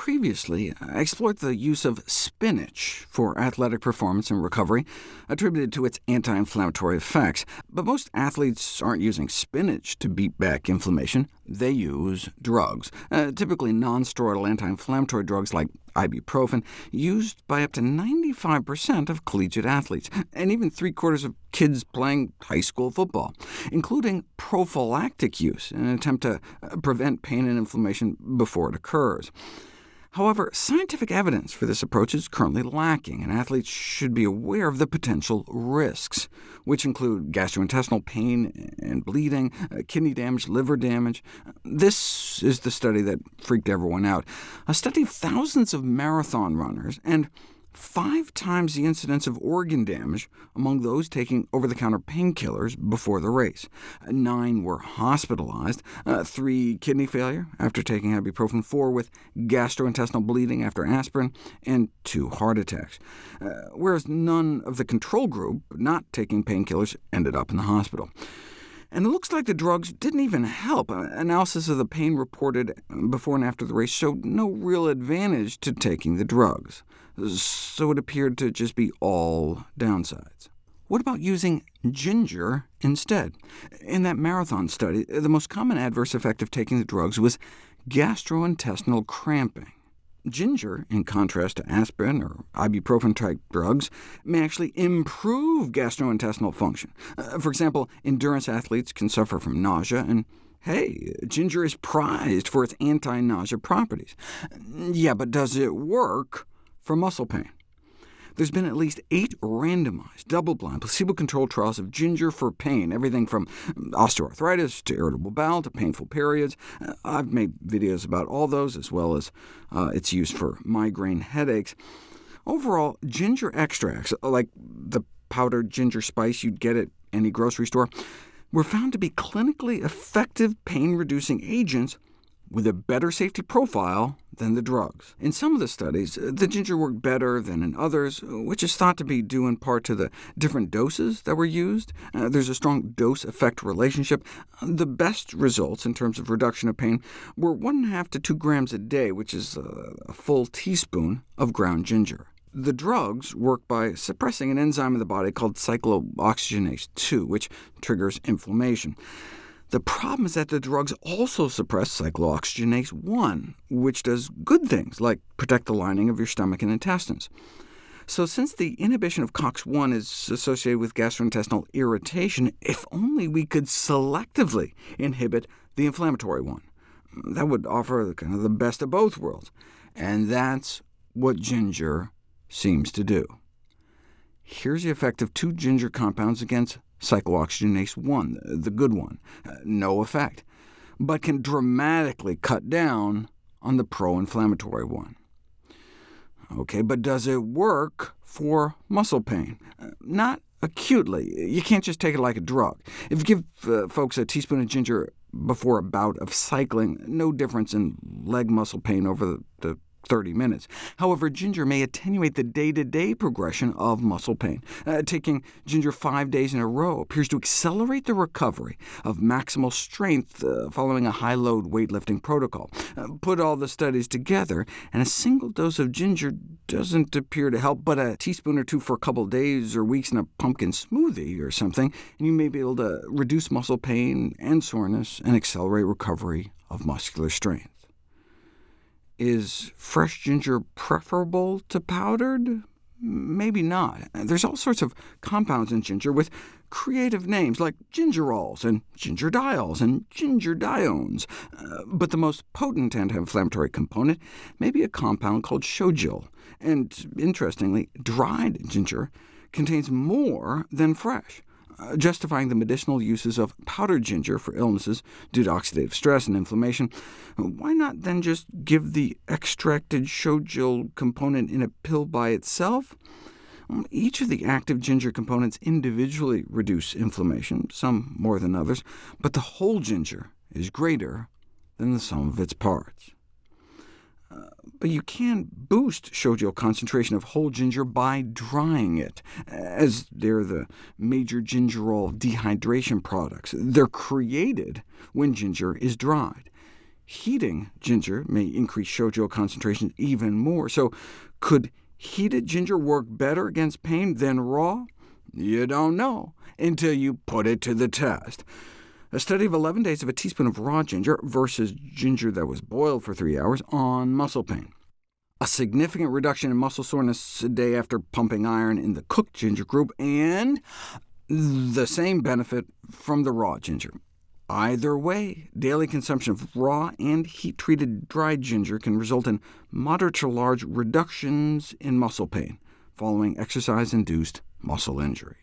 previously, I explored the use of spinach for athletic performance and recovery, attributed to its anti-inflammatory effects. But most athletes aren't using spinach to beat back inflammation. They use drugs, uh, typically non-steroidal anti-inflammatory drugs like ibuprofen, used by up to 95% of collegiate athletes, and even three-quarters of kids playing high school football, including prophylactic use in an attempt to uh, prevent pain and inflammation before it occurs. However, scientific evidence for this approach is currently lacking, and athletes should be aware of the potential risks, which include gastrointestinal pain and bleeding, uh, kidney damage, liver damage. This is the study that freaked everyone out, a study of thousands of marathon runners, and five times the incidence of organ damage among those taking over-the-counter painkillers before the race. Nine were hospitalized, uh, three kidney failure after taking ibuprofen, four with gastrointestinal bleeding after aspirin, and two heart attacks, uh, whereas none of the control group not taking painkillers ended up in the hospital. And it looks like the drugs didn't even help. Uh, analysis of the pain reported before and after the race showed no real advantage to taking the drugs so it appeared to just be all downsides. What about using ginger instead? In that marathon study, the most common adverse effect of taking the drugs was gastrointestinal cramping. Ginger, in contrast to aspirin or ibuprofen-type drugs, may actually improve gastrointestinal function. Uh, for example, endurance athletes can suffer from nausea, and hey, ginger is prized for its anti-nausea properties. Yeah, but does it work for muscle pain. There's been at least eight randomized, double-blind, placebo-controlled trials of ginger for pain, everything from osteoarthritis to irritable bowel to painful periods. Uh, I've made videos about all those, as well as uh, its use for migraine headaches. Overall, ginger extracts, like the powdered ginger spice you'd get at any grocery store, were found to be clinically effective pain-reducing agents with a better safety profile than the drugs. In some of the studies, uh, the ginger worked better than in others, uh, which is thought to be due in part to the different doses that were used. Uh, there's a strong dose-effect relationship. Uh, the best results in terms of reduction of pain were 1.5 to 2 grams a day, which is a full teaspoon of ground ginger. The drugs work by suppressing an enzyme in the body called cyclooxygenase 2, which triggers inflammation. The problem is that the drugs also suppress cyclooxygenase 1, which does good things, like protect the lining of your stomach and intestines. So since the inhibition of COX-1 is associated with gastrointestinal irritation, if only we could selectively inhibit the inflammatory one. That would offer kind of the best of both worlds, and that's what ginger seems to do. Here's the effect of two ginger compounds against cyclooxygenase 1, the good one, uh, no effect, but can dramatically cut down on the pro-inflammatory one. OK, but does it work for muscle pain? Uh, not acutely. You can't just take it like a drug. If you give uh, folks a teaspoon of ginger before a bout of cycling, no difference in leg muscle pain over the, the 30 minutes. However, ginger may attenuate the day-to-day -day progression of muscle pain. Uh, taking ginger five days in a row appears to accelerate the recovery of maximal strength uh, following a high-load weightlifting protocol. Uh, put all the studies together, and a single dose of ginger doesn't appear to help, but a teaspoon or two for a couple days or weeks in a pumpkin smoothie or something, and you may be able to reduce muscle pain and soreness and accelerate recovery of muscular strength. Is fresh ginger preferable to powdered? Maybe not. There's all sorts of compounds in ginger with creative names like gingerols and gingerdiols and gingerdiones. Uh, but the most potent anti-inflammatory component may be a compound called shogaol. And interestingly, dried ginger contains more than fresh. Justifying the medicinal uses of powdered ginger for illnesses due to oxidative stress and inflammation, why not then just give the extracted shogaol component in a pill by itself? Each of the active ginger components individually reduce inflammation, some more than others, but the whole ginger is greater than the sum of its parts. But you can boost shogaol concentration of whole ginger by drying it, as they're the major gingerol dehydration products. They're created when ginger is dried. heating ginger may increase shogaol concentration even more. So could heated ginger work better against pain than raw? You don't know until you put it to the test. A study of 11 days of a teaspoon of raw ginger versus ginger that was boiled for three hours on muscle pain. A significant reduction in muscle soreness a day after pumping iron in the cooked ginger group, and the same benefit from the raw ginger. Either way, daily consumption of raw and heat-treated dried ginger can result in moderate to large reductions in muscle pain following exercise-induced muscle injury.